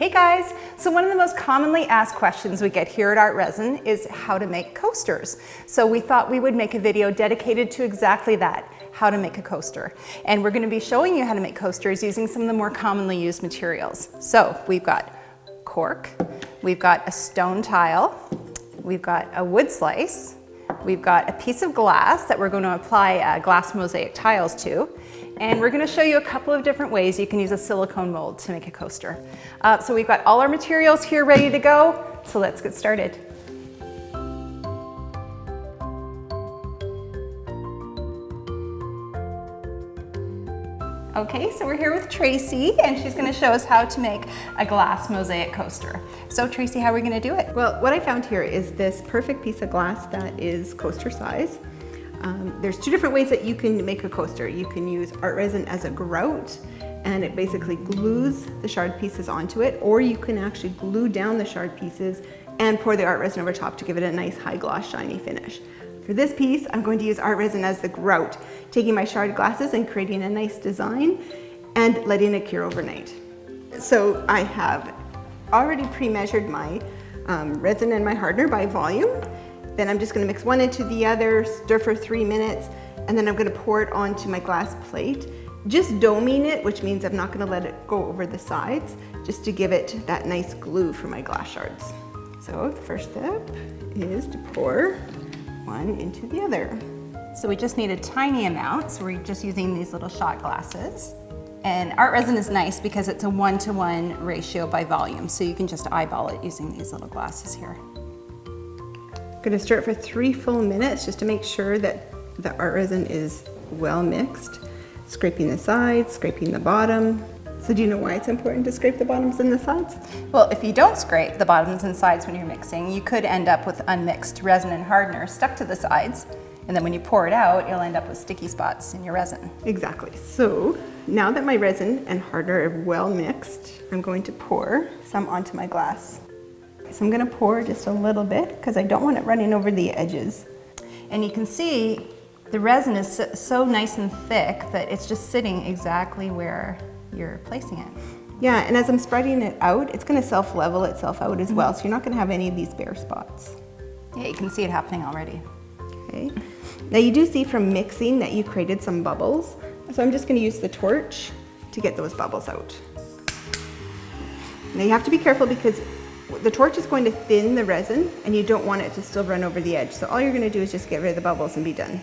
Hey guys! So one of the most commonly asked questions we get here at Art Resin is how to make coasters. So we thought we would make a video dedicated to exactly that, how to make a coaster. And we're going to be showing you how to make coasters using some of the more commonly used materials. So we've got cork, we've got a stone tile, we've got a wood slice, we've got a piece of glass that we're going to apply uh, glass mosaic tiles to, and we're gonna show you a couple of different ways you can use a silicone mold to make a coaster. Uh, so we've got all our materials here ready to go, so let's get started. Okay, so we're here with Tracy and she's gonna show us how to make a glass mosaic coaster. So Tracy, how are we gonna do it? Well, what I found here is this perfect piece of glass that is coaster size. Um, there's two different ways that you can make a coaster. You can use art resin as a grout and it basically glues the shard pieces onto it or you can actually glue down the shard pieces and pour the art resin over top to give it a nice high gloss shiny finish. For this piece, I'm going to use art resin as the grout, taking my shard glasses and creating a nice design and letting it cure overnight. So I have already pre-measured my um, resin and my hardener by volume then I'm just gonna mix one into the other, stir for three minutes, and then I'm gonna pour it onto my glass plate. Just doming it, which means I'm not gonna let it go over the sides, just to give it that nice glue for my glass shards. So the first step is to pour one into the other. So we just need a tiny amount, so we're just using these little shot glasses. And art resin is nice because it's a one-to-one -one ratio by volume, so you can just eyeball it using these little glasses here. I'm gonna stir it for three full minutes just to make sure that the art resin is well mixed. Scraping the sides, scraping the bottom. So do you know why it's important to scrape the bottoms and the sides? Well, if you don't scrape the bottoms and sides when you're mixing, you could end up with unmixed resin and hardener stuck to the sides. And then when you pour it out, you'll end up with sticky spots in your resin. Exactly. So now that my resin and hardener are well mixed, I'm going to pour some onto my glass. So I'm gonna pour just a little bit because I don't want it running over the edges. And you can see the resin is so nice and thick that it's just sitting exactly where you're placing it. Yeah, and as I'm spreading it out, it's gonna self-level itself out as well, mm-hmm. so you're not gonna have any of these bare spots. Yeah, you can see it happening already. Okay. Now you do see from mixing that you created some bubbles, so I'm just gonna use the torch to get those bubbles out. Now you have to be careful because the torch is going to thin the resin and you don't want it to still run over the edge. So all you're gonna do is just get rid of the bubbles and be done.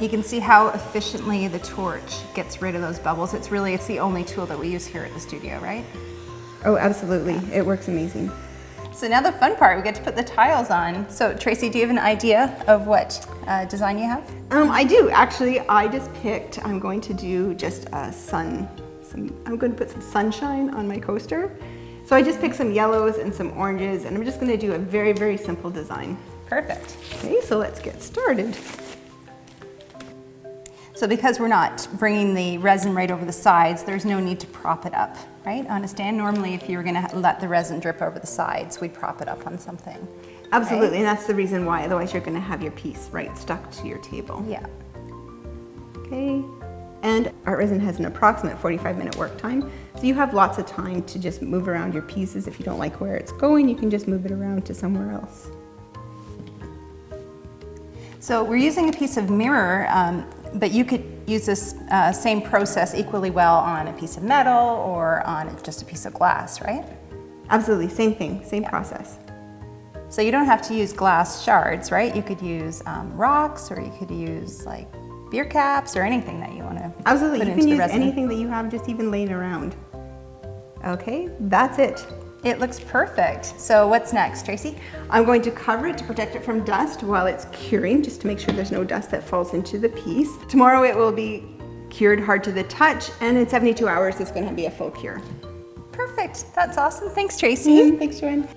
You can see how efficiently the torch gets rid of those bubbles. It's really, it's the only tool that we use here at the studio, right? Oh, absolutely. It works amazing. So now the fun part, we get to put the tiles on. So Tracy, do you have an idea of what uh, design you have? Um, I do, actually. I just picked, I'm going to do just a sun, some, I'm going to put some sunshine on my coaster. So I just picked some yellows and some oranges and I'm just gonna do a very, very simple design. Perfect. Okay, so let's get started. So because we're not bringing the resin right over the sides, there's no need to prop it up, right? On a stand, normally if you were gonna let the resin drip over the sides, we'd prop it up on something. Absolutely, right? and that's the reason why, otherwise you're gonna have your piece right stuck to your table. Yeah. Okay, and art resin has an approximate 45 minute work time. So you have lots of time to just move around your pieces. If you don't like where it's going, you can just move it around to somewhere else. So we're using a piece of mirror, um, but you could use this uh, same process equally well on a piece of metal or on just a piece of glass, right? Absolutely, same thing, same yeah. process. So you don't have to use glass shards, right? You could use um, rocks or you could use like beer caps or anything that you want to Absolutely, you can use anything that you have just even laying around. Okay, that's it. It looks perfect. So what's next, Tracy? I'm going to cover it to protect it from dust while it's curing, just to make sure there's no dust that falls into the piece. Tomorrow it will be cured hard to the touch, and in 72 hours it's gonna be a full cure. Perfect, that's awesome. Thanks, Tracy. Mm -hmm. Thanks, Joanne.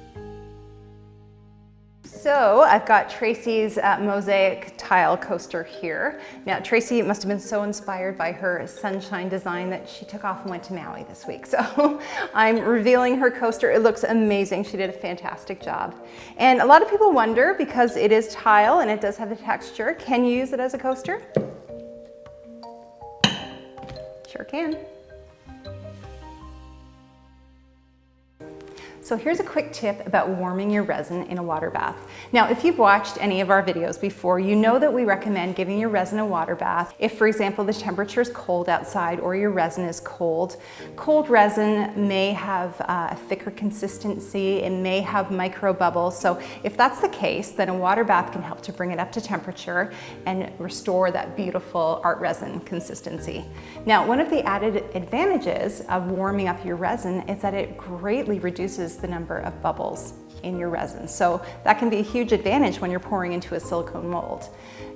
So I've got Tracy's uh, mosaic tile coaster here. Now Tracy must have been so inspired by her sunshine design that she took off and went to Maui this week. So I'm revealing her coaster. It looks amazing. She did a fantastic job. And a lot of people wonder because it is tile and it does have the texture, can you use it as a coaster? Sure can. So here's a quick tip about warming your resin in a water bath. Now, if you've watched any of our videos before, you know that we recommend giving your resin a water bath if, for example, the temperature is cold outside or your resin is cold. Cold resin may have uh, a thicker consistency, it may have micro bubbles. So if that's the case, then a water bath can help to bring it up to temperature and restore that beautiful art resin consistency. Now, one of the added advantages of warming up your resin is that it greatly reduces the number of bubbles in your resin. So that can be a huge advantage when you're pouring into a silicone mold.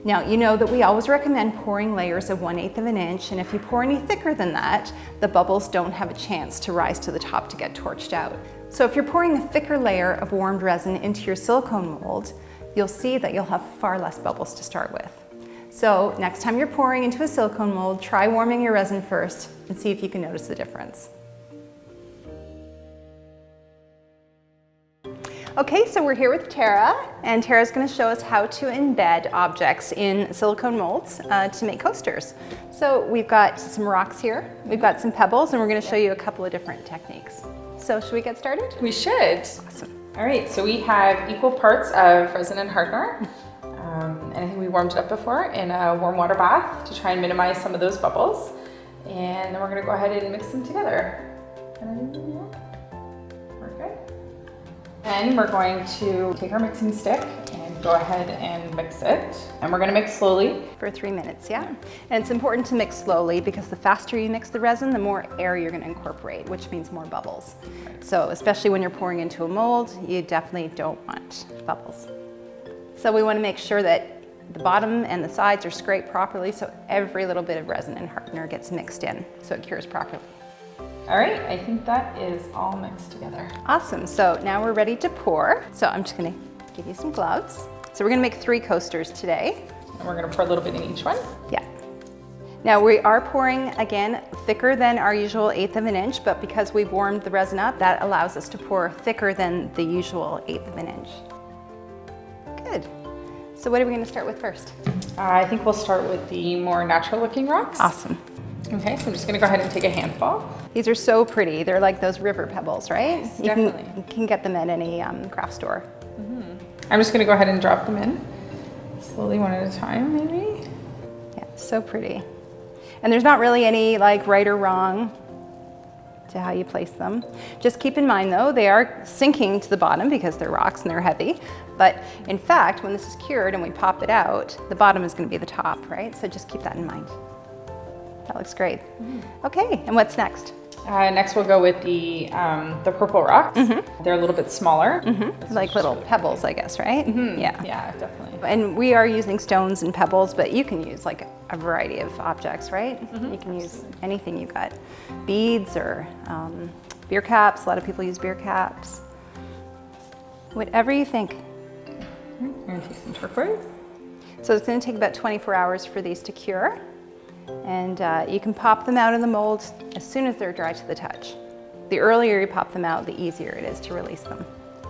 Now, you know that we always recommend pouring layers of 1 8 of an inch, and if you pour any thicker than that, the bubbles don't have a chance to rise to the top to get torched out. So if you're pouring a thicker layer of warmed resin into your silicone mold, you'll see that you'll have far less bubbles to start with. So next time you're pouring into a silicone mold, try warming your resin first and see if you can notice the difference. Okay, so we're here with Tara, and Tara's gonna show us how to embed objects in silicone molds uh, to make coasters. So we've got some rocks here, we've got some pebbles, and we're gonna show you a couple of different techniques. So should we get started? We should. Awesome. All right, so we have equal parts of resin and hardener. Um, and I think we warmed it up before in a warm water bath to try and minimize some of those bubbles. And then we're gonna go ahead and mix them together. And we're going to take our mixing stick and go ahead and mix it. And we're gonna mix slowly. For three minutes, yeah. And it's important to mix slowly because the faster you mix the resin, the more air you're gonna incorporate, which means more bubbles. So especially when you're pouring into a mold, you definitely don't want bubbles. So we wanna make sure that the bottom and the sides are scraped properly so every little bit of resin and hardener gets mixed in so it cures properly. All right, I think that is all mixed together. Awesome, so now we're ready to pour. So I'm just gonna give you some gloves. So we're gonna make three coasters today. And we're gonna pour a little bit in each one. Yeah. Now we are pouring, again, thicker than our usual eighth of an inch, but because we've warmed the resin up, that allows us to pour thicker than the usual eighth of an inch. Good. So what are we gonna start with first? Uh, I think we'll start with the more natural looking rocks. Awesome. Okay, so I'm just gonna go ahead and take a handful. These are so pretty. They're like those river pebbles, right? Yes, you definitely. Can, you can get them at any um, craft store. Mm -hmm. I'm just gonna go ahead and drop them in. Slowly, one at a time, maybe. Yeah, so pretty. And there's not really any like right or wrong to how you place them. Just keep in mind though, they are sinking to the bottom because they're rocks and they're heavy. But in fact, when this is cured and we pop it out, the bottom is gonna be the top, right? So just keep that in mind. That looks great. Okay, and what's next? Uh, next, we'll go with the um, the purple rocks. They're a little bit smaller. Like little pebbles, I guess, right? Yeah. Yeah, definitely. And we are using stones and pebbles, but you can use like a variety of objects, right? You can use anything you got. Beads or um, beer caps. A lot of people use beer caps. Whatever you think. I'm gonna take some turquoise. So it's gonna take about 24 hours for these to cure. And uh, you can pop them out in the mold as soon as they're dry to the touch. The earlier you pop them out, the easier it is to release them.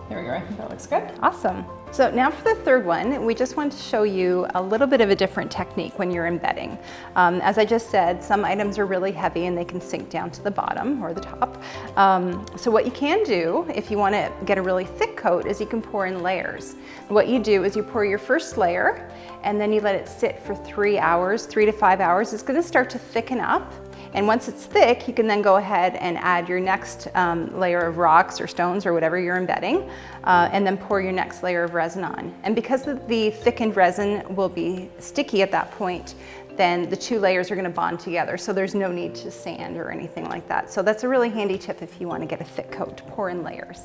There we go. I think that looks good. Awesome. So now for the third one, we just want to show you a little bit of a different technique when you're embedding. Um, as I just said, some items are really heavy and they can sink down to the bottom or the top. Um, so what you can do if you want to get a really thick coat is you can pour in layers. What you do is you pour your first layer and then you let it sit for three hours, three to five hours. It's going to start to thicken up and once it's thick, you can then go ahead and add your next um, layer of rocks or stones or whatever you're embedding, uh, and then pour your next layer of resin on. And because the, the thickened resin will be sticky at that point, then the two layers are gonna bond together, so there's no need to sand or anything like that. So that's a really handy tip if you wanna get a thick coat, pour in layers.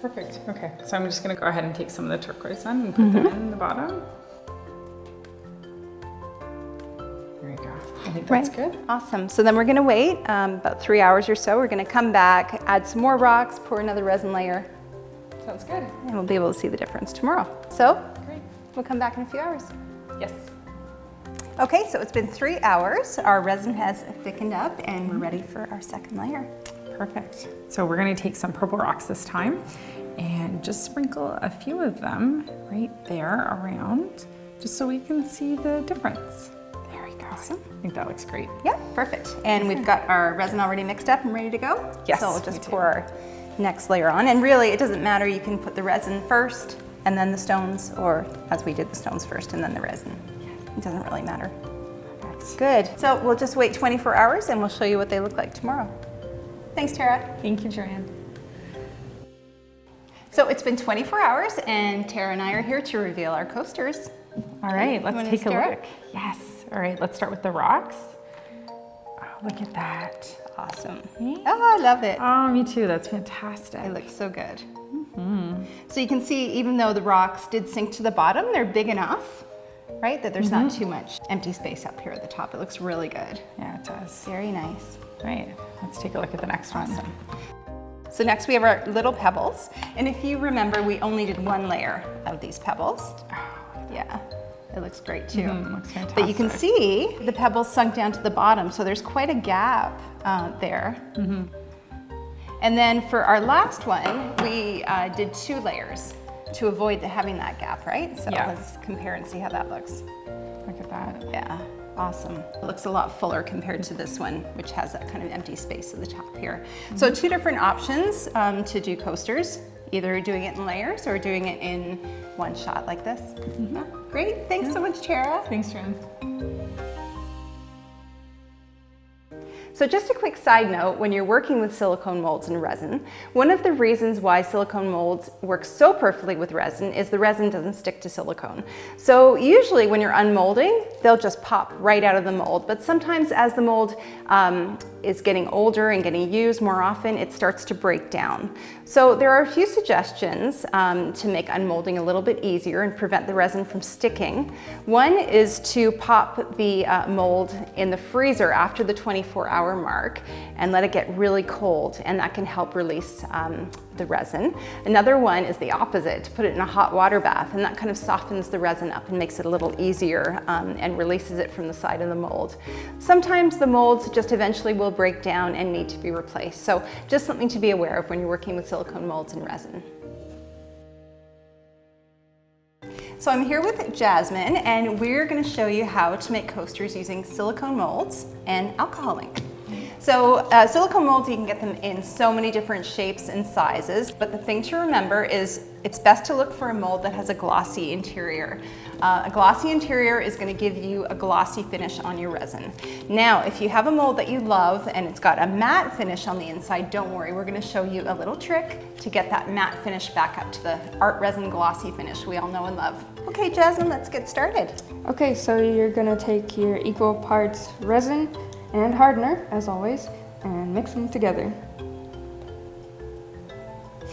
Perfect. Okay, so I'm just gonna go ahead and take some of the turquoise on and put them in the bottom. Think that's Right. good. Awesome, so then we're gonna wait um, about three hours or so. We're gonna come back, add some more rocks, pour another resin layer, Sounds good. and we'll be able to see the difference tomorrow. So Great. we'll come back in a few hours. Yes. Okay, so it's been three hours. Our resin has thickened up and we're ready for our second layer. Perfect. So we're gonna take some purple rocks this time and just sprinkle a few of them right there around, just so we can see the difference. There we go. Awesome. I think that looks great. Yeah, perfect. And we've got our resin already mixed up and ready to go. Yes, So we'll just pour our next layer on. And really, it doesn't matter. You can put the resin first and then the stones, or as we did the stones first and then the resin. It doesn't really matter. Good. So we'll just wait 24 hours and we'll show you what they look like tomorrow. Thanks, Tara. Thank you, Joanne. So it's been 24 hours and Tara and I are here to reveal our coasters. All right, let's take a look. Yes. All right, let's start with the rocks. Oh, look at that. Awesome. Oh, I love it. Oh, me too. That's fantastic. It looks so good. Mm -hmm. So you can see, even though the rocks did sink to the bottom, they're big enough, right? That there's not too much empty space up here at the top. It looks really good. Yeah, it does. Very nice. All right, let's take a look at the next one. So next we have our little pebbles. And if you remember, we only did one layer of these pebbles. Yeah, it looks great too. Mhm, looks But you can see the pebbles sunk down to the bottom, so there's quite a gap uh, there. And then for our last one, we uh, did two layers to avoid the, having that gap, right? So Yeah. let's compare and see how that looks. Look at that. Yeah, awesome. It looks a lot fuller compared to this one, which has that kind of empty space at the top here. So two different options um, to do coasters, either doing it in layers or doing it in one shot like this. Yeah, Great, thanks so much, Tara. Thanks, Joanne. So just a quick side note, when you're working with silicone molds and resin, one of the reasons why silicone molds work so perfectly with resin is the resin doesn't stick to silicone. So usually when you're unmolding, they'll just pop right out of the mold. But sometimes as the mold um, is getting older and getting used more often, it starts to break down. So there are a few suggestions um, to make unmolding a little bit easier and prevent the resin from sticking. One is to pop the uh, mold in the freezer after the 24 hour mark and let it get really cold and that can help release um, the resin. Another one is the opposite, to put it in a hot water bath and that kind of softens the resin up and makes it a little easier um, and releases it from the side of the mold. Sometimes the molds just eventually will break down and need to be replaced. So just something to be aware of when you're working with silicone molds and resin. So I'm here with Jasmine and we're gonna show you how to make coasters using silicone molds and alcohol ink. So uh, silicone molds, you can get them in so many different shapes and sizes, but the thing to remember is it's best to look for a mold that has a glossy interior. Uh, a glossy interior is gonna give you a glossy finish on your resin. Now, if you have a mold that you love and it's got a matte finish on the inside, don't worry, we're gonna show you a little trick to get that matte finish back up to the art resin glossy finish we all know and love. Okay, Jasmine, let's get started. Okay, so you're gonna take your equal parts resin and hardener, as always, and mix them together.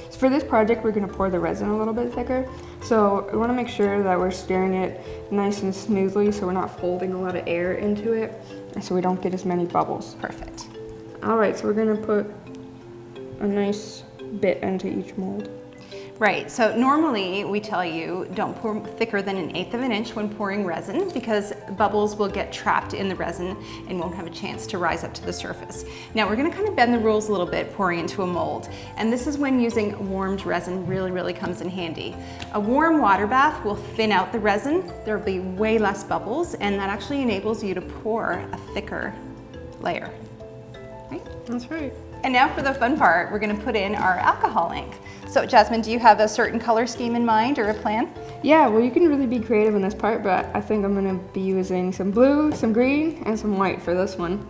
So for this project, we're gonna pour the resin a little bit thicker. So we wanna make sure that we're stirring it nice and smoothly so we're not folding a lot of air into it, so we don't get as many bubbles. Perfect. All right, so we're gonna put a nice bit into each mold. Right, so normally we tell you don't pour thicker than an eighth of an inch when pouring resin because bubbles will get trapped in the resin and won't have a chance to rise up to the surface. Now we're gonna kind of bend the rules a little bit pouring into a mold. And this is when using warmed resin really, really comes in handy. A warm water bath will thin out the resin. There'll be way less bubbles and that actually enables you to pour a thicker layer. Right? That's right. And now for the fun part, we're gonna put in our alcohol ink. So Jasmine, do you have a certain color scheme in mind or a plan? Yeah, well, you can really be creative in this part, but I think I'm gonna be using some blue, some green, and some white for this one.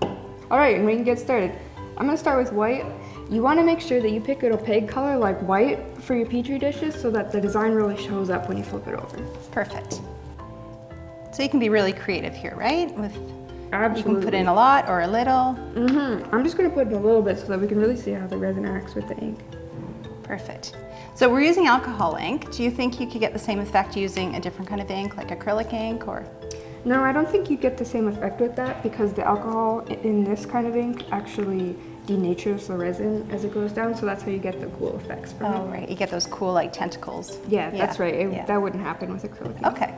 All right, and we can get started. I'm gonna start with white. You wanna make sure that you pick an opaque color like white for your Petri dishes so that the design really shows up when you flip it over. Perfect. So you can be really creative here, right? With Absolutely. You can put in a lot or a little. Mm-hmm. I'm just gonna put in a little bit so that we can really see how the resin acts with the ink. Perfect. So we're using alcohol ink. Do you think you could get the same effect using a different kind of ink, like acrylic ink or? No, I don't think you get the same effect with that because the alcohol in this kind of ink actually denatures the resin as it goes down, so that's how you get the cool effects from Oh, it. right, you get those cool like tentacles. Yeah, that's right. It- yeah. That wouldn't happen with acrylic ink. Okay,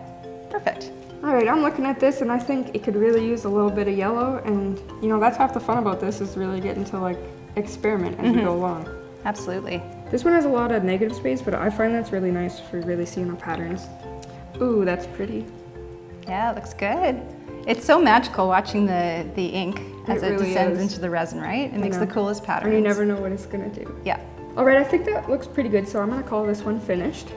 perfect. All right, I'm looking at this and I think it could really use a little bit of yellow and you know, that's half the fun about this is really getting to like experiment as you go mm-hmm. along. Absolutely. This one has a lot of negative space, but I find that's really nice for really seeing the patterns. Ooh, that's pretty. Yeah, it looks good. It's so magical watching the, the ink as It it, really descends is. into the resin, right? It makes the coolest patterns. And you never know what it's gonna do. Yeah, All right, I think that looks pretty good, so I'm gonna call this one finished.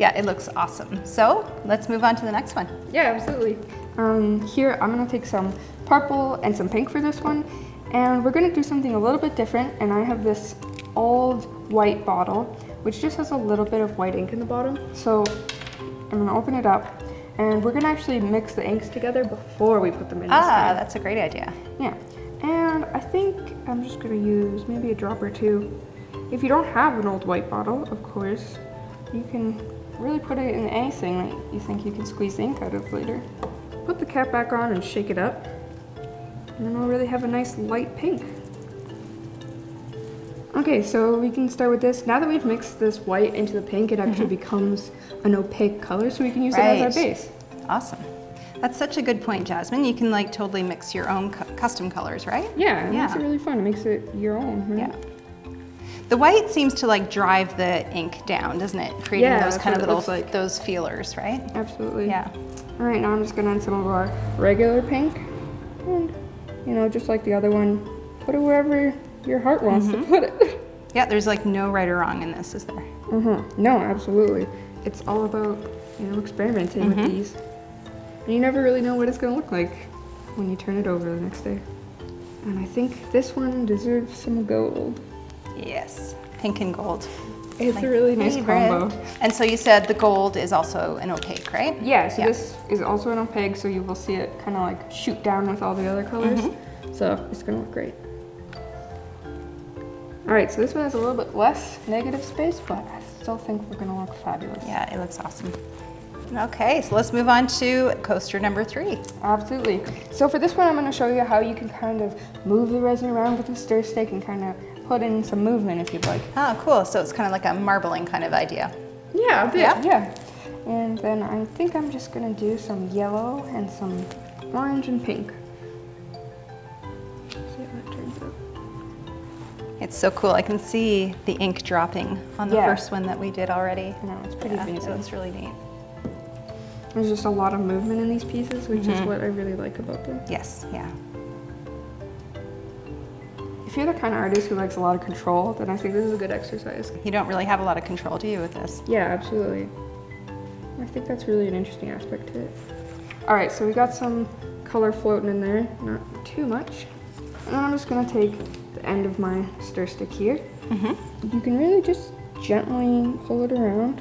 Yeah, it looks awesome. So let's move on to the next one. Yeah, absolutely. Um, here, I'm gonna take some purple and some pink for this one, and we're gonna do something a little bit different, and I have this old white bottle, which just has a little bit of white ink in the bottom. So I'm gonna open it up, and we're gonna actually mix the inks together before we put them in this Ah, time. that's a great idea. Yeah, and I think I'm just gonna use maybe a drop or two. If you don't have an old white bottle, of course, you can really put it in anything that you think you can squeeze ink out of later. Put the cap back on and shake it up, and then we'll really have a nice light pink. Okay, so we can start with this. Now that we've mixed this white into the pink, it mm-hmm. actually becomes an opaque color, so we can use it as our base. Awesome. That's such a good point, Jasmine. You can like totally mix your own cu- custom colors, right? Yeah, it makes Yeah. it really fun. It makes it your own. Right? Yeah. The white seems to like drive the ink down, doesn't it? Creating Yeah, those kind of little like. those feelers, right? Absolutely. Yeah. All right, now I'm just gonna add some of our regular pink. And, you know, just like the other one, put it wherever your heart wants to put it. Yeah, there's like no right or wrong in this, is there? uh-huh. No, absolutely. It's all about, you know, experimenting with these. And you never really know what it's gonna look like when you turn it over the next day. And I think this one deserves some gold. Yes. Pink and gold. It's a really nice favorite. combo. And so you said the gold is also an opaque, right? Yeah, so Yeah. this is also an opaque, so you will see it kind of like shoot down with all the other colors. Mm-hmm. So it's gonna look great. All right, so this one has a little bit less negative space, but I still think we're gonna look fabulous. Yeah, it looks awesome. Okay, so let's move on to coaster number three. Absolutely. So for this one, I'm gonna show you how you can kind of move the resin around with a stir stick and kind of put in some movement if you'd like. Ah, cool. So it's kind of like a marbling kind of idea. Yeah, a bit. Yeah? Yeah. And then I think I'm just gonna do some yellow and some orange and pink. See how that turns out. It's so cool. I can see the ink dropping on the Yeah. first one that we did already. I know, it's pretty Yeah, amazing. so it's really neat. There's just a lot of movement in these pieces, which is what I really like about them. Yes, yeah. If you're the kind of artist who likes a lot of control, then I think this is a good exercise. You don't really have a lot of control, do you, with this? Yeah, absolutely. I think that's really an interesting aspect to it. All right, so we got some color floating in there, not too much. And then I'm just gonna take the end of my stir stick here. Mm -hmm. You can really just gently pull it around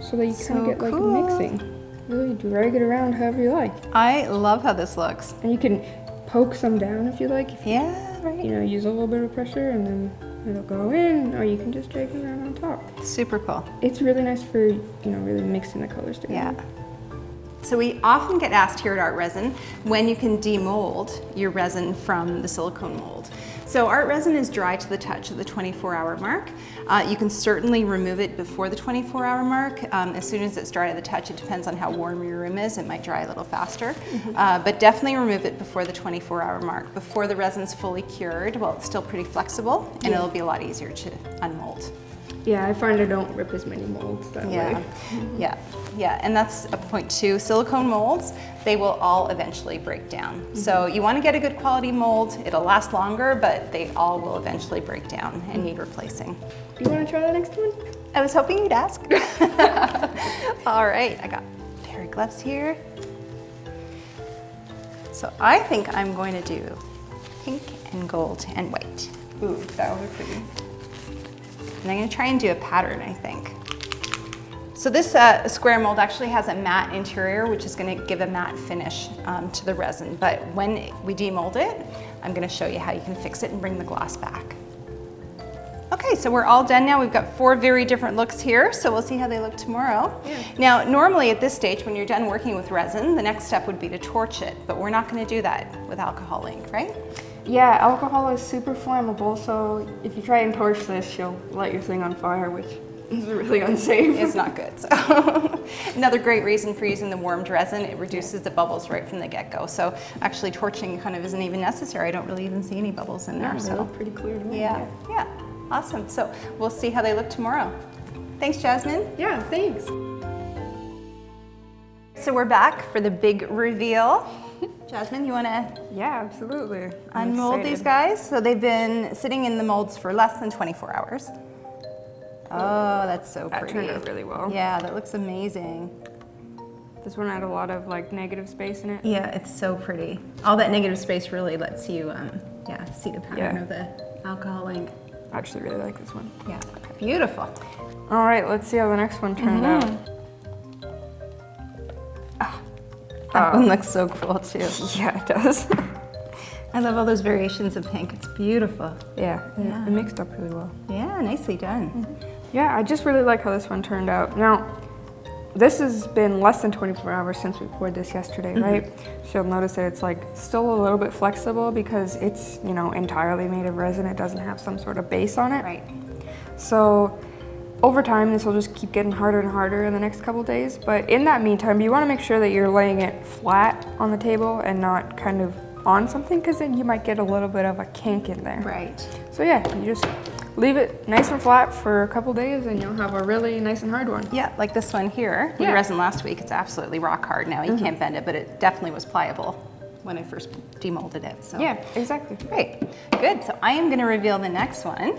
so that you kind of get like cool. a mixing. Really drag it around however you like. I love how this looks. And you can poke some down if you like. If Yeah, you, right. you know, use a little bit of pressure and then it'll go in, or you can just drag it around on top. Super cool. It's really nice for, you know, really mixing the colors together. Yeah. So we often get asked here at Art Resin when you can demold your resin from the silicone mold. So art resin is dry to the touch at the 24 hour mark. Uh, you can certainly remove it before the 24 hour mark. Um, as soon as it's dry to the touch, it depends on how warm your room is. It might dry a little faster, uh, but definitely remove it before the 24 hour mark. Before the resin's fully cured, well, it's still pretty flexible and it'll be a lot easier to unmold. Yeah, I find I don't rip as many molds that Yeah, way. yeah, yeah, and that's a point too. Silicone molds, they will all eventually break down. Mm-hmm. So you want to get a good quality mold. It'll last longer, but they all will eventually break down and need replacing. Do you want to try the next one? I was hoping you'd ask. all right, I got a pair of gloves here. So I think I'm going to do pink and gold and white. Ooh, that would be pretty. And I'm gonna try and do a pattern, I think. So this uh, square mold actually has a matte interior, which is gonna give a matte finish um, to the resin. But when we demold it, I'm gonna show you how you can fix it and bring the gloss back. Okay, so we're all done now. We've got four very different looks here, so we'll see how they look tomorrow. Now, normally at this stage, when you're done working with resin, the next step would be to torch it, but we're not gonna do that with alcohol ink, right? Yeah, alcohol is super flammable, so if you try and torch this, you'll light your thing on fire, which is really unsafe. It's not good. So another great reason for using the warmed resin, it reduces the bubbles right from the get-go. So actually torching kind of isn't even necessary. I don't really even see any bubbles in there. Yeah, So pretty clear to me. yeah, yeah, awesome. So we'll see how they look tomorrow. Thanks, Jasmine. Yeah, thanks. So we're back for the big reveal. Jasmine, you want to Yeah, absolutely. I'm unmold these guys? So they've been sitting in the molds for less than 24 hours. Oh, that's so That pretty. turned out really well. Yeah, that looks amazing. This one had a lot of like negative space in it. Yeah, it's so pretty. All that negative space really lets you, um, yeah, see the pattern Yeah. of the alcohol ink. I actually really like this one. Yeah, beautiful. All right, let's see how the next one turned out. That one um, looks so cool too. Yeah, it does. I love all those variations of pink. It's beautiful. yeah, Yeah. it mixed up really well. Yeah, nicely done. Mm-hmm. Yeah, I just really like how this one turned out. Now, this has been less than 24 hours since we poured this yesterday, mm-hmm. right? So you'll notice that it's like still a little bit flexible because it's, you know, entirely made of resin. It doesn't have some sort of base on it. Right. So over time, this will just keep getting harder and harder in the next couple days. But in that meantime, you want to make sure that you're laying it flat on the table and not kind of on something because then you might get a little bit of a kink in there. Right. So yeah, you just leave it nice and flat for a couple days and you'll have a really nice and hard one. Yeah, like this one here. We Yeah. resin last week. It's absolutely rock hard now. You mm-hmm. can't bend it, but it definitely was pliable when I first demolded it. So Yeah, exactly. Great, good. So I am going to reveal the next one.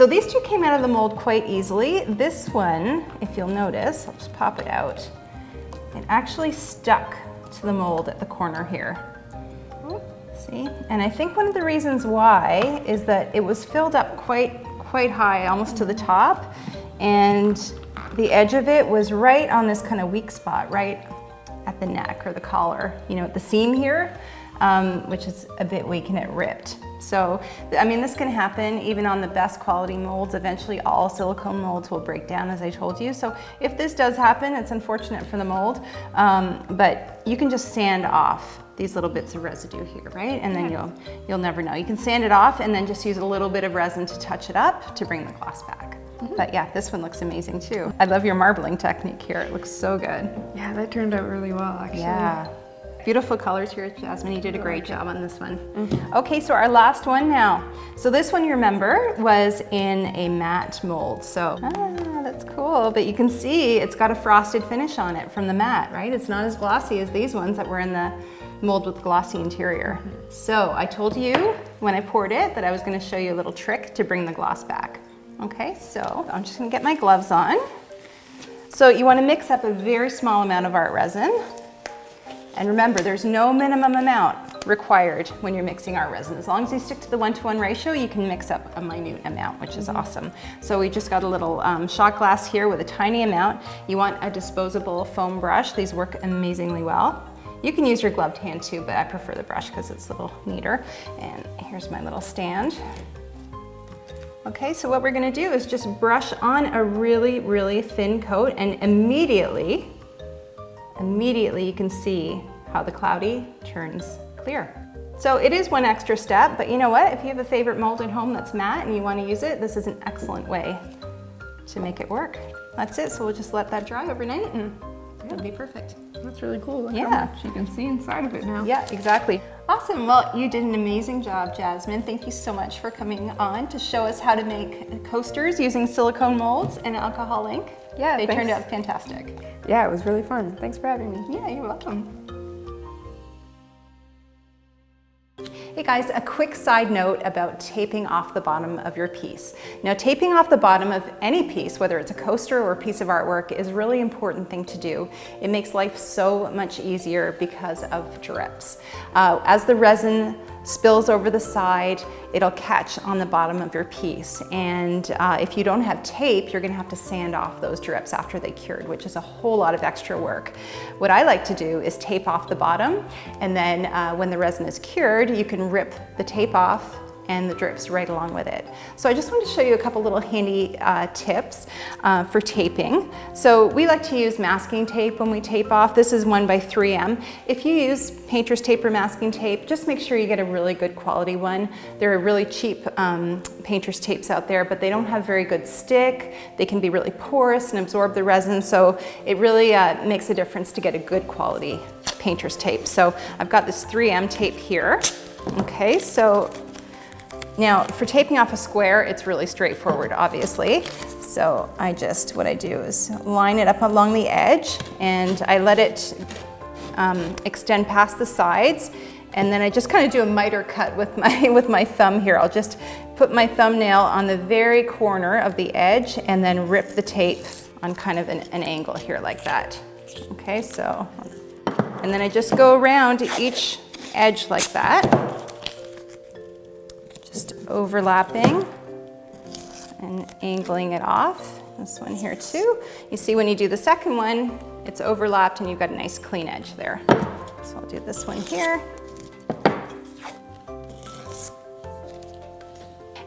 So these two came out of the mold quite easily. This one, if you'll notice, I'll just pop it out. It actually stuck to the mold at the corner here. See? And I think one of the reasons why is that it was filled up quite, quite high, almost to the top. And the edge of it was right on this kind of weak spot, right at the neck or the collar, you know, at the seam here, um, which is a bit weak and it ripped. So, I mean, this can happen even on the best quality molds. Eventually all silicone molds will break down, as I told you. So if this does happen, it's unfortunate for the mold, um, but you can just sand off these little bits of residue here, right? And then you'll, you'll never know. You can sand it off and then just use a little bit of resin to touch it up to bring the gloss back. But yeah, this one looks amazing too. I love your marbling technique here. It looks so good. Yeah, that turned out really well actually. Yeah. Beautiful colors here, Jasmine. You did a great job on this one. Okay, so our last one now. So this one, you remember, was in a matte mold. So, ah, that's cool. But you can see it's got a frosted finish on it from the matte, right? It's not as glossy as these ones that were in the mold with glossy interior. So I told you when I poured it that I was gonna show you a little trick to bring the gloss back. Okay, so I'm just gonna get my gloves on. So you wanna mix up a very small amount of art resin. And remember, there's no minimum amount required when you're mixing our resin. As long as you stick to the one-to-one ratio, you can mix up a minute amount, which is awesome. So we just got a little um, shot glass here with a tiny amount. You want a disposable foam brush. These work amazingly well. You can use your gloved hand too, but I prefer the brush because it's a little neater. And here's my little stand. Okay, so what we're gonna do is just brush on a really, really thin coat and immediately, immediately you can see how the cloudy turns clear. So it is one extra step, but you know what? If you have a favorite mold at home that's matte and you wanna use it, this is an excellent way to make it work. That's it, so we'll just let that dry overnight and it'll be perfect. That's really cool. Look Yeah. you can see inside of it now. Yeah, exactly. Awesome. Well, you did an amazing job, Jasmine. Thank you so much for coming on to show us how to make coasters using silicone molds and alcohol ink. Yeah, They turned out fantastic. Yeah, it was really fun. Thanks for having me. Yeah, you're welcome. Hey guys, a quick side note about taping off the bottom of your piece. Now taping off the bottom of any piece, whether it's a coaster or a piece of artwork, is a really important thing to do. It makes life so much easier because of drips. Uh, as the resin spills over the side, it'll catch on the bottom of your piece. And uh, if you don't have tape, you're gonna have to sand off those drips after they cured, which is a whole lot of extra work. What I like to do is tape off the bottom, and then uh, when the resin is cured, you can rip the tape off and the drips right along with it. So I just wanted to show you a couple little handy uh, tips uh, for taping. So we like to use masking tape when we tape off. This is one by 3M. If you use painter's tape or masking tape, just make sure you get a really good quality one. There are really cheap um, painter's tapes out there, but they don't have very good stick. They can be really porous and absorb the resin, so it really uh, makes a difference to get a good quality painter's tape. So I've got this 3M tape here. Okay, so now for taping off a square, it's really straightforward, obviously. So I just, what I do is line it up along the edge and I let it um, extend past the sides And then I just kind of do a miter cut with my, with my thumb here. I'll just put my thumbnail on the very corner of the edge and then rip the tape on kind of an, an angle here like that. Okay, so, and then I just go around each edge like that, overlapping and angling it off. This one here too. You see when you do the second one, it's overlapped and you've got a nice clean edge there. So I'll do this one here.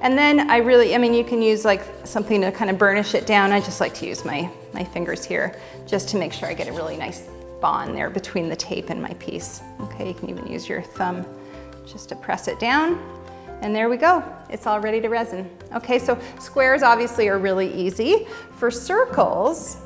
And then I really, I mean, you can use like something to kind of burnish it down. I just like to use my, my fingers here just to make sure I get a really nice bond there between the tape and my piece. Okay, you can even use your thumb just to press it down. And there we go, it's all ready to resin. Okay, so squares obviously are really easy. For circles,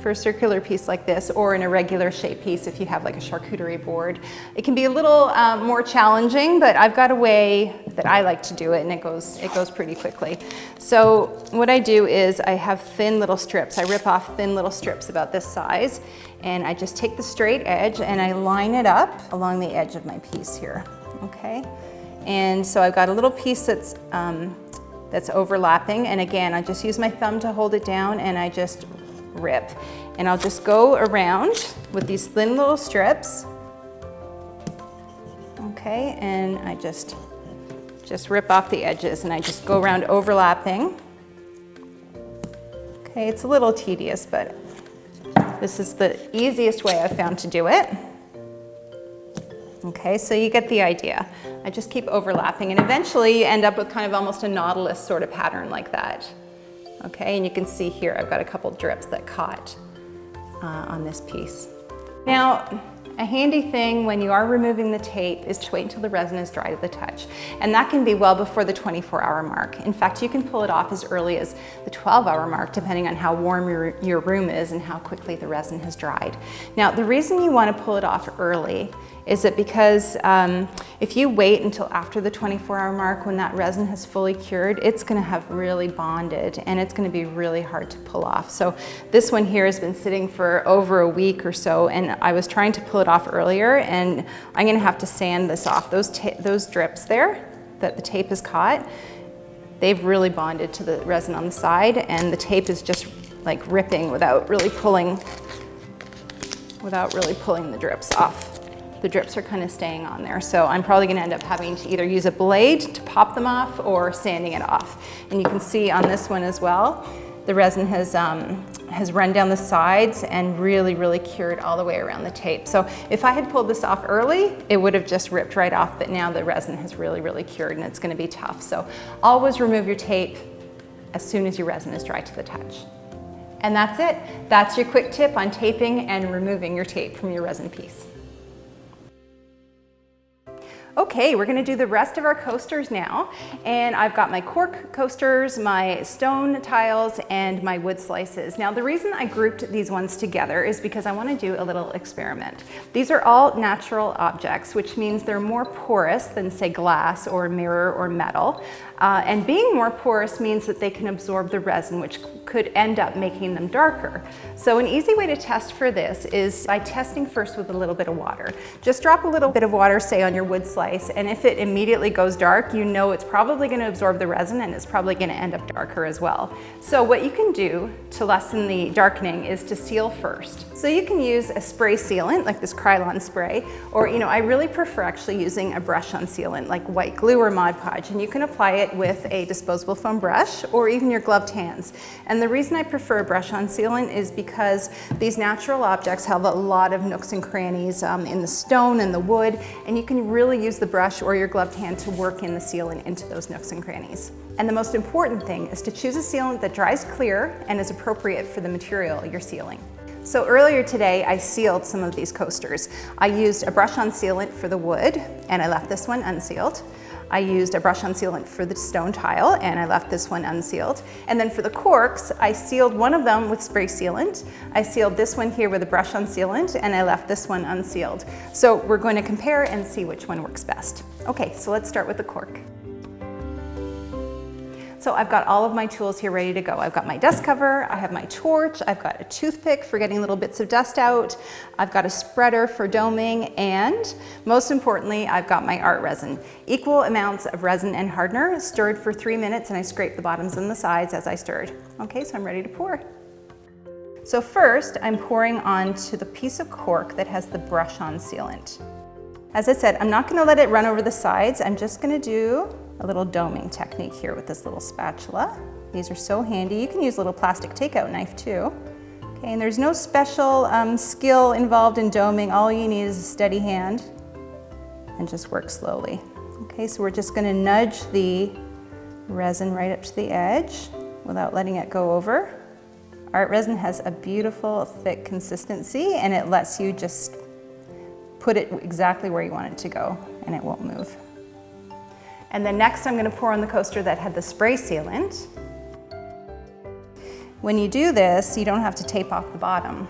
for a circular piece like this or an irregular shape piece if you have like a charcuterie board. It can be a little um, more challenging, but I've got a way that I like to do it and it goes, it goes pretty quickly. So what I do is I have thin little strips. I rip off thin little strips about this size and I just take the straight edge and I line it up along the edge of my piece here, okay? And so I've got a little piece that's, um, that's overlapping and again, I just use my thumb to hold it down and I just rip. And I'll just go around with these thin little strips. Okay, and I just, just rip off the edges and I just go around overlapping. Okay, it's a little tedious, but this is the easiest way I've found to do it. Okay, so you get the idea. I just keep overlapping and eventually you end up with kind of almost a nautilus sort of pattern like that. Okay, and you can see here I've got a couple drips that caught uh, on this piece. Now, a handy thing when you are removing the tape is to wait until the resin is dry to the touch. And that can be well before the 24 hour mark. In fact, you can pull it off as early as the 12 hour mark, depending on how warm your, your room is and how quickly the resin has dried. Now, the reason you wanna pull it off early is that because um, if you wait until after the 24 hour mark when that resin has fully cured, it's gonna have really bonded and it's gonna be really hard to pull off. So this one here has been sitting for over a week or so and I was trying to pull it off earlier and I'm gonna have to sand this off. Those, those drips there that the tape has caught, they've really bonded to the resin on the side and the tape is just like ripping without really pulling, without really pulling the drips off the drips are kind of staying on there. So I'm probably gonna end up having to either use a blade to pop them off or sanding it off. And you can see on this one as well, the resin has, um, has run down the sides and really, really cured all the way around the tape. So if I had pulled this off early, it would have just ripped right off, but now the resin has really, really cured and it's gonna be tough. So always remove your tape as soon as your resin is dry to the touch. And that's it. That's your quick tip on taping and removing your tape from your resin piece. Okay, we're gonna do the rest of our coasters now. And I've got my cork coasters, my stone tiles, and my wood slices. Now the reason I grouped these ones together is because I wanna do a little experiment. These are all natural objects, which means they're more porous than say glass or mirror or metal. Uh, and being more porous means that they can absorb the resin, which could end up making them darker. So an easy way to test for this is by testing first with a little bit of water. Just drop a little bit of water, say on your wood slice, and if it immediately goes dark, you know it's probably gonna absorb the resin and it's probably gonna end up darker as well. So what you can do to lessen the darkening is to seal first. So you can use a spray sealant, like this Krylon spray, or you know, I really prefer actually using a brush-on sealant, like white glue or Mod Podge, and you can apply it it with a disposable foam brush or even your gloved hands. And the reason I prefer a brush-on sealant is because these natural objects have a lot of nooks and crannies um, in the stone and the wood, and you can really use the brush or your gloved hand to work in the sealant into those nooks and crannies. And the most important thing is to choose a sealant that dries clear and is appropriate for the material you're sealing. So earlier today, I sealed some of these coasters. I used a brush-on sealant for the wood, and I left this one unsealed. I used a brush-on sealant for the stone tile and I left this one unsealed. And then for the corks, I sealed one of them with spray sealant. I sealed this one here with a brush-on sealant and I left this one unsealed. So we're going to compare and see which one works best. Okay, so let's start with the cork. So I've got all of my tools here ready to go. I've got my dust cover, I have my torch, I've got a toothpick for getting little bits of dust out, I've got a spreader for doming, and most importantly, I've got my art resin. Equal amounts of resin and hardener, stirred for three minutes, and I scrape the bottoms and the sides as I stirred. Okay, so I'm ready to pour. So first, I'm pouring onto the piece of cork that has the brush-on sealant. As I said, I'm not gonna let it run over the sides. I'm just gonna do a little doming technique here with this little spatula. These are so handy. You can use a little plastic takeout knife too. Okay, and there's no special um, skill involved in doming. All you need is a steady hand and just work slowly. Okay, so we're just gonna nudge the resin right up to the edge without letting it go over. ArtResin has a beautiful thick consistency and it lets you just put it exactly where you want it to go and it won't move. And then next I'm gonna pour on the coaster that had the spray sealant. When you do this, you don't have to tape off the bottom.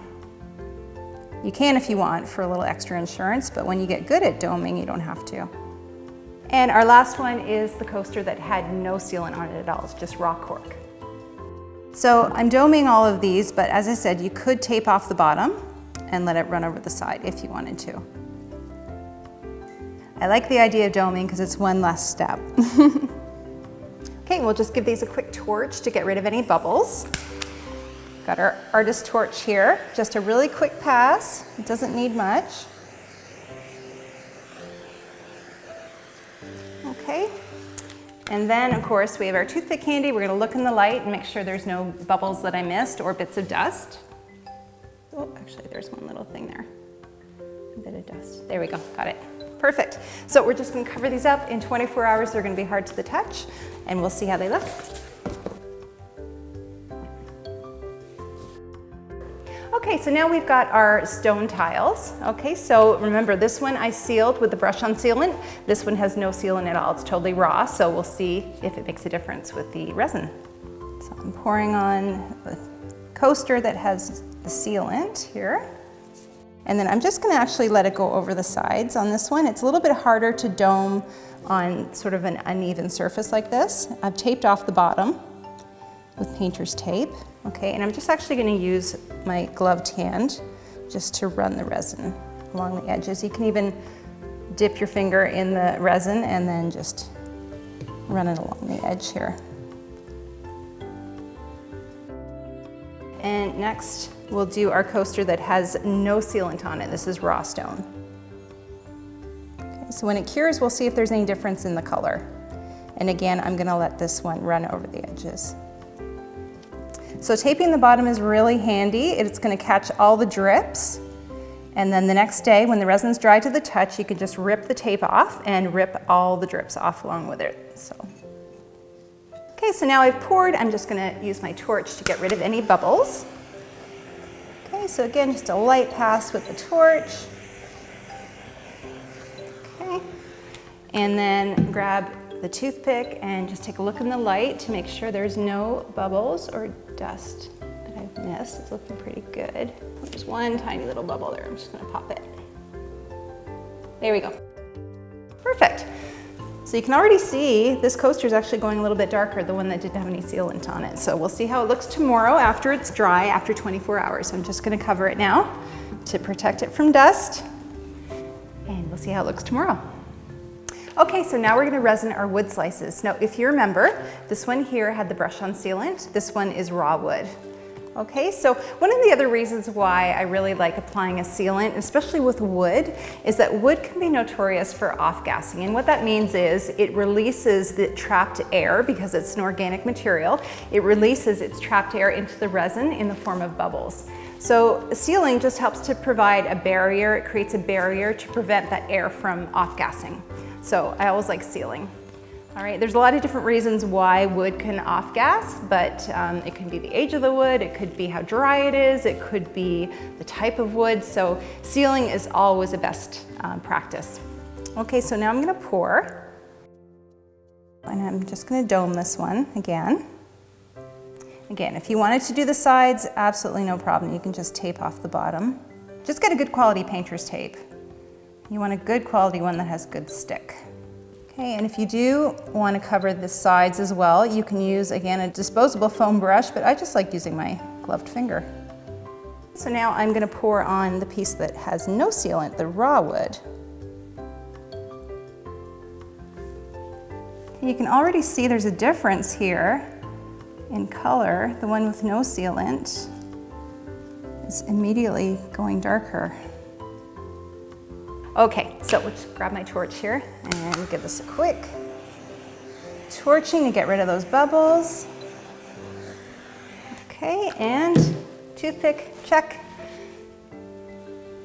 You can if you want for a little extra insurance, but when you get good at doming, you don't have to. And our last one is the coaster that had no sealant on it at all, it's just raw cork. So I'm doming all of these, but as I said, you could tape off the bottom and let it run over the side if you wanted to. I like the idea of doming because it's one less step. okay, we'll just give these a quick torch to get rid of any bubbles. Got our artist torch here, just a really quick pass. It doesn't need much. Okay, and then of course we have our toothpick handy. We're gonna look in the light and make sure there's no bubbles that I missed or bits of dust. Oh, actually there's one little thing there. A bit of dust. There we go, got it. Perfect. So we're just gonna cover these up. In 24 hours, they're gonna be hard to the touch, and we'll see how they look. Okay, so now we've got our stone tiles. Okay, so remember this one I sealed with the brush on sealant. This one has no sealant at all, it's totally raw, so we'll see if it makes a difference with the resin. So I'm pouring on the coaster that has the sealant here. And then I'm just gonna actually let it go over the sides on this one. It's a little bit harder to dome on sort of an uneven surface like this. I've taped off the bottom with painter's tape, okay? And I'm just actually gonna use my gloved hand just to run the resin along the edges. You can even dip your finger in the resin and then just run it along the edge here. And next, we'll do our coaster that has no sealant on it. This is raw stone. Okay, so when it cures, we'll see if there's any difference in the color. And again, I'm gonna let this one run over the edges. So taping the bottom is really handy. It's gonna catch all the drips. And then the next day, when the resin's dry to the touch, you can just rip the tape off and rip all the drips off along with it. So Okay, so now I've poured, I'm just gonna use my torch to get rid of any bubbles. So again, just a light pass with the torch. Okay, and then grab the toothpick and just take a look in the light to make sure there's no bubbles or dust that I've missed. It's looking pretty good. There's one tiny little bubble there. I'm just gonna pop it. There we go. Perfect. So you can already see this coaster is actually going a little bit darker, the one that didn't have any sealant on it. So we'll see how it looks tomorrow after it's dry, after 24 hours. So I'm just gonna cover it now to protect it from dust. And we'll see how it looks tomorrow. Okay, so now we're gonna resin our wood slices. Now, if you remember, this one here had the brush on sealant. This one is raw wood. Okay, so one of the other reasons why I really like applying a sealant, especially with wood, is that wood can be notorious for off-gassing. And what that means is it releases the trapped air because it's an organic material. It releases its trapped air into the resin in the form of bubbles. So sealing just helps to provide a barrier. It creates a barrier to prevent that air from off-gassing. So I always like sealing. All right, there's a lot of different reasons why wood can off-gas, but um, it can be the age of the wood, it could be how dry it is, it could be the type of wood, so sealing is always a best um, practice. Okay, so now I'm gonna pour, and I'm just gonna dome this one again. Again, if you wanted to do the sides, absolutely no problem. You can just tape off the bottom. Just get a good quality painter's tape. You want a good quality one that has good stick. Okay, and if you do want to cover the sides as well, you can use, again, a disposable foam brush, but I just like using my gloved finger. So now I'm going to pour on the piece that has no sealant, the raw wood. You can already see there's a difference here in color. The one with no sealant is immediately going darker. Okay, so let's grab my torch here and give this a quick torching to get rid of those bubbles. Okay, and toothpick, check.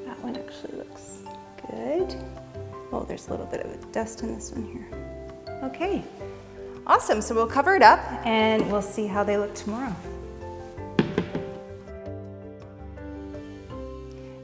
That one actually looks good. Oh, there's a little bit of dust in this one here. Okay, awesome. So we'll cover it up and we'll see how they look tomorrow.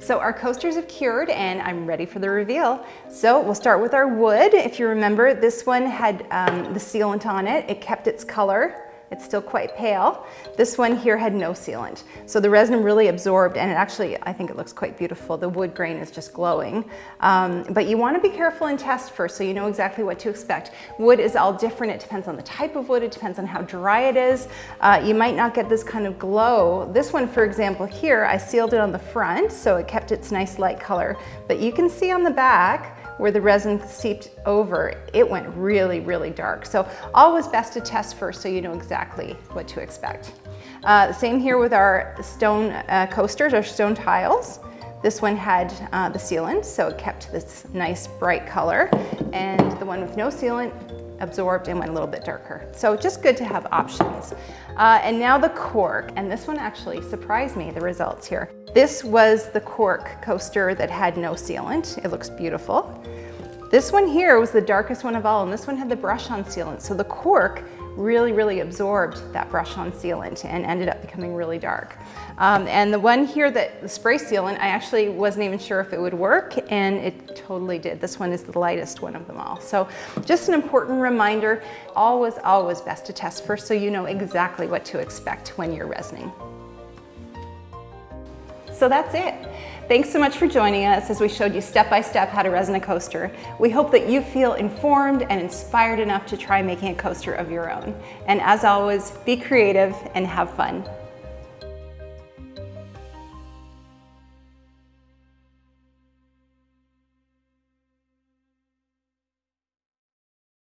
So our coasters have cured and I'm ready for the reveal. So we'll start with our wood. If you remember, this one had um, the sealant on it. It kept its color. It's still quite pale. This one here had no sealant. So the resin really absorbed and it actually, I think it looks quite beautiful. The wood grain is just glowing. Um, but you wanna be careful and test first so you know exactly what to expect. Wood is all different. It depends on the type of wood. It depends on how dry it is. Uh, you might not get this kind of glow. This one, for example, here, I sealed it on the front so it kept its nice light color. But you can see on the back, where the resin seeped over, it went really, really dark. So always best to test first so you know exactly what to expect. Uh, same here with our stone uh, coasters, our stone tiles. This one had uh, the sealant, so it kept this nice bright color. And the one with no sealant absorbed and went a little bit darker. So just good to have options. Uh, and now the cork, and this one actually surprised me, the results here. This was the cork coaster that had no sealant. It looks beautiful. This one here was the darkest one of all, and this one had the brush-on sealant. So the cork really, really absorbed that brush-on sealant and ended up becoming really dark. Um, and the one here that the spray sealant, I actually wasn't even sure if it would work, and it totally did. This one is the lightest one of them all. So just an important reminder, always, always best to test first so you know exactly what to expect when you're resining. So that's it. Thanks so much for joining us as we showed you step by step how to resin a coaster. We hope that you feel informed and inspired enough to try making a coaster of your own. And as always, be creative and have fun.